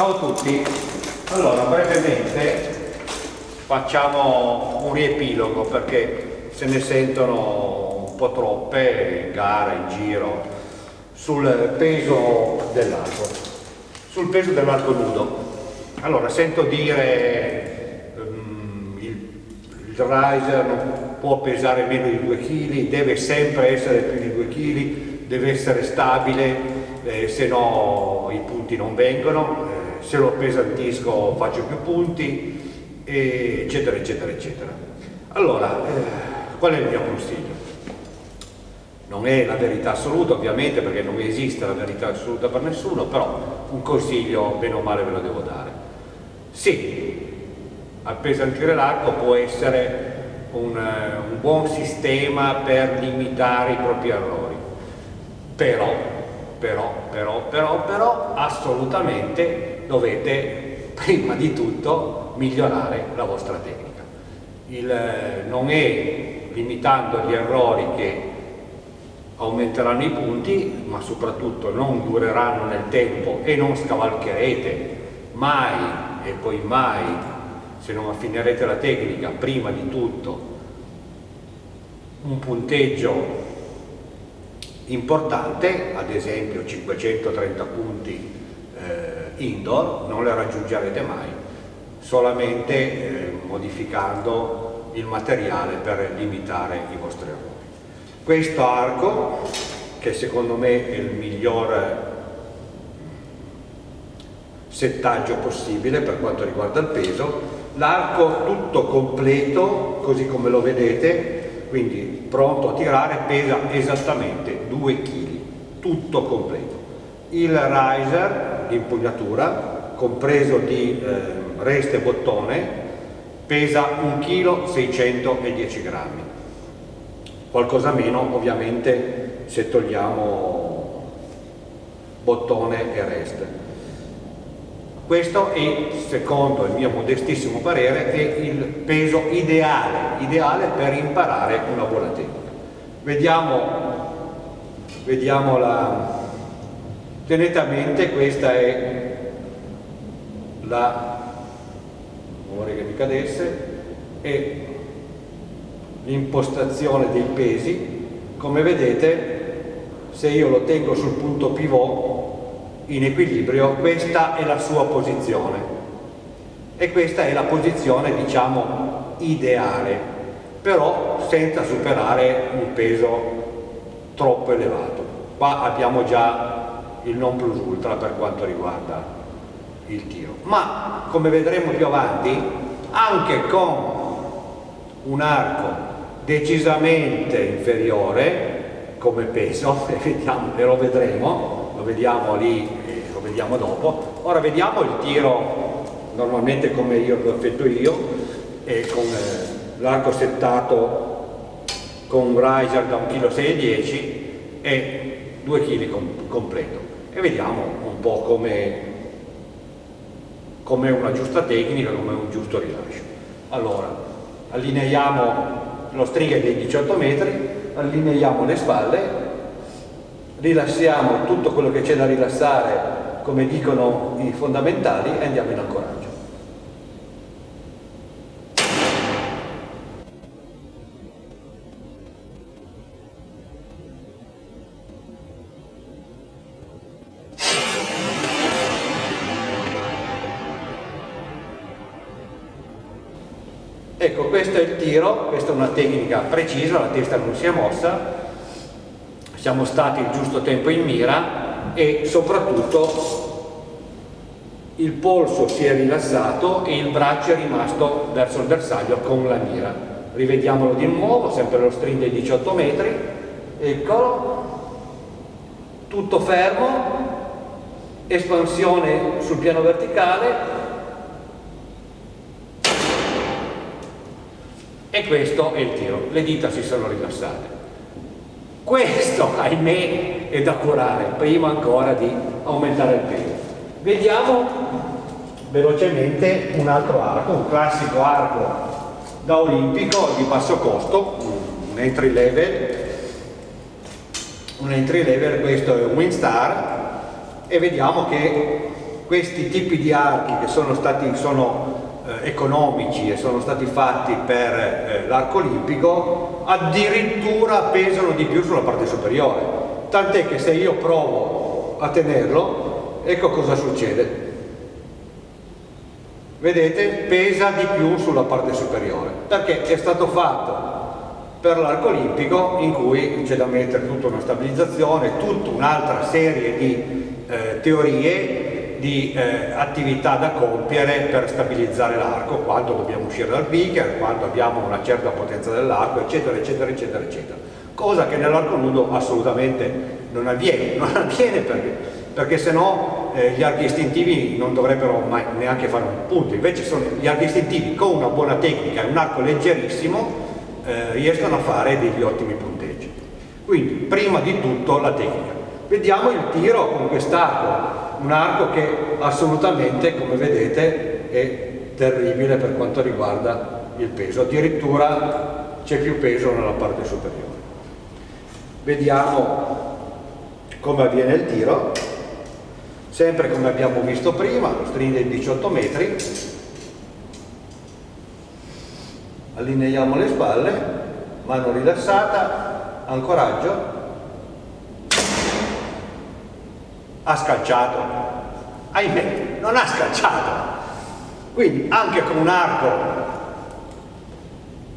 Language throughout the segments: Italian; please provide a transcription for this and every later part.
Ciao a tutti, allora brevemente facciamo un riepilogo perché se ne sentono un po' troppe in gara, in giro, sul peso dell'arco, sul peso dell'arco nudo. Allora sento dire um, il, il riser non può pesare meno di 2 kg, deve sempre essere più di 2 kg, deve essere stabile, eh, se no i punti non vengono, se lo pesantisco faccio più punti, eh, eccetera, eccetera, eccetera. Allora, eh, qual è il mio consiglio? Non è la verità assoluta ovviamente perché non esiste la verità assoluta per nessuno, però un consiglio bene o male ve lo devo dare. Sì, appesantire l'arco può essere un, un buon sistema per limitare i propri errori, però, però, però, però, però assolutamente dovete prima di tutto migliorare la vostra tecnica. Il, non è limitando gli errori che aumenteranno i punti, ma soprattutto non dureranno nel tempo e non scavalcherete mai e poi mai se non affinerete la tecnica, prima di tutto un punteggio importante, ad esempio 530 punti eh, indoor, non le raggiungerete mai, solamente eh, modificando il materiale per limitare i vostri errori. Questo arco, che secondo me è il miglior settaggio possibile per quanto riguarda il peso, l'arco tutto completo, così come lo vedete, quindi pronto a tirare, pesa esattamente 2 kg, tutto completo. Il riser, l'impugnatura, compreso di eh, reste e bottone, pesa 1 kg 610 grammi. Qualcosa meno ovviamente se togliamo bottone e reste questo è, secondo il mio modestissimo parere, è il peso ideale, ideale per imparare una buona tecnica. Vediamo, vediamo la... Tenete a mente, questa è la... vorrei che mi cadesse, è l'impostazione dei pesi. Come vedete, se io lo tengo sul punto pivot in equilibrio, questa è la sua posizione e questa è la posizione diciamo ideale, però senza superare un peso troppo elevato. Qua abbiamo già il non plus ultra per quanto riguarda il tiro. Ma come vedremo più avanti, anche con un arco decisamente inferiore come peso, e, vediamo, e lo vedremo, lo vediamo lì vediamo dopo. Ora vediamo il tiro normalmente come io lo effetto io, e con eh, l'arco settato con un riser da 1,6 kg e 2 kg com completo. E vediamo un po' come come una giusta tecnica, come un giusto rilascio. Allora, allineiamo lo stringa dei 18 metri, allineiamo le spalle, rilassiamo tutto quello che c'è da rilassare come dicono i fondamentali, e andiamo in ancoraggio. Ecco, questo è il tiro, questa è una tecnica precisa, la testa non si è mossa, siamo stati il giusto tempo in mira, e soprattutto il polso si è rilassato e il braccio è rimasto verso il bersaglio con la mira. Rivediamolo di nuovo, sempre lo string dei 18 metri, eccolo, tutto fermo, espansione sul piano verticale. E questo è il tiro, le dita si sono rilassate. Questo, ahimè, è da curare, prima ancora di aumentare il peso. Vediamo velocemente un altro arco, un classico arco da olimpico di basso costo, un entry level, un entry level, questo è un Winstar, e vediamo che questi tipi di archi che sono, stati, sono eh, economici e sono stati fatti per eh, l'arco olimpico addirittura pesano di più sulla parte superiore tant'è che se io provo a tenerlo ecco cosa succede vedete pesa di più sulla parte superiore perché è stato fatto per l'arco olimpico in cui c'è da mettere tutta una stabilizzazione, tutta un'altra serie di eh, teorie, di eh, attività da compiere per stabilizzare l'arco, quando dobbiamo uscire dal beaker, quando abbiamo una certa potenza dell'arco, eccetera, eccetera, eccetera, eccetera. Cosa che nell'arco nudo assolutamente non avviene, non avviene perché, perché se no eh, gli archi istintivi non dovrebbero mai neanche fare un punto, invece sono gli archi istintivi con una buona tecnica e un arco leggerissimo eh, riescono a fare degli ottimi punteggi. Quindi, prima di tutto la tecnica. Vediamo il tiro con quest'arco, un arco che assolutamente, come vedete, è terribile per quanto riguarda il peso, addirittura c'è più peso nella parte superiore. Vediamo come avviene il tiro, sempre come abbiamo visto prima, lo string di 18 metri, allineiamo le spalle, mano rilassata, ancoraggio, ha scalciato, ahimè, non ha scalciato. Quindi anche con un arco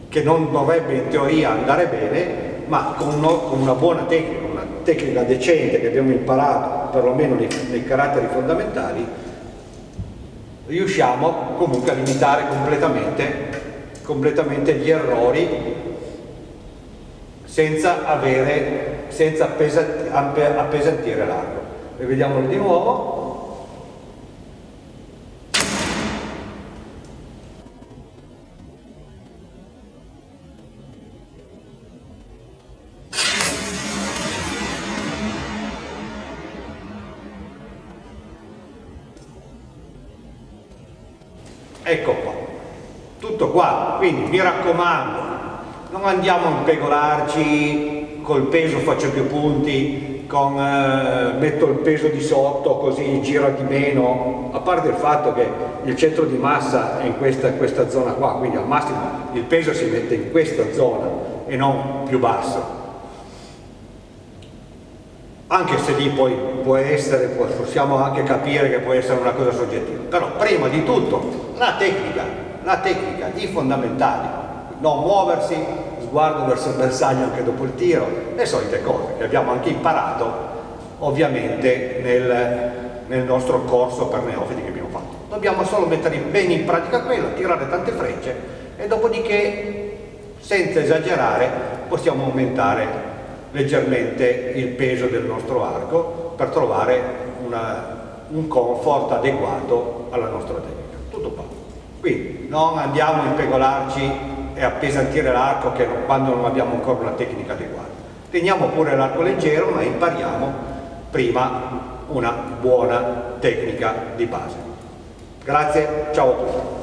che non dovrebbe in teoria andare bene, ma con, una buona tecnica, una tecnica decente che abbiamo imparato perlomeno nei, nei caratteri fondamentali, riusciamo comunque a limitare completamente completamente gli errori senza, avere, senza appesantire l'arco. Rivediamolo di nuovo. Ecco qua. Tutto qua. Quindi mi raccomando non andiamo a impegolarci col peso faccio più punti con, eh, metto il peso di sotto così gira di meno. A parte il fatto che il centro di massa è in questa, questa zona qua quindi al massimo il peso si mette in questa zona e non più basso. Anche se lì poi può essere, possiamo anche capire che può essere una cosa soggettiva però prima di tutto la tecnica la tecnica, i fondamentali, non muoversi, sguardo verso il bersaglio anche dopo il tiro, le solite cose che abbiamo anche imparato ovviamente nel, nel nostro corso per neofiti che abbiamo fatto. Dobbiamo solo mettere bene in pratica quello, tirare tante frecce e dopodiché senza esagerare possiamo aumentare leggermente il peso del nostro arco per trovare una, un comfort adeguato alla nostra tecnica. Tutto qua. Quindi non andiamo a impegolarci e appesantire l'arco quando non abbiamo ancora una tecnica adeguata. Teniamo pure l'arco leggero ma impariamo prima una buona tecnica di base. Grazie, ciao a tutti.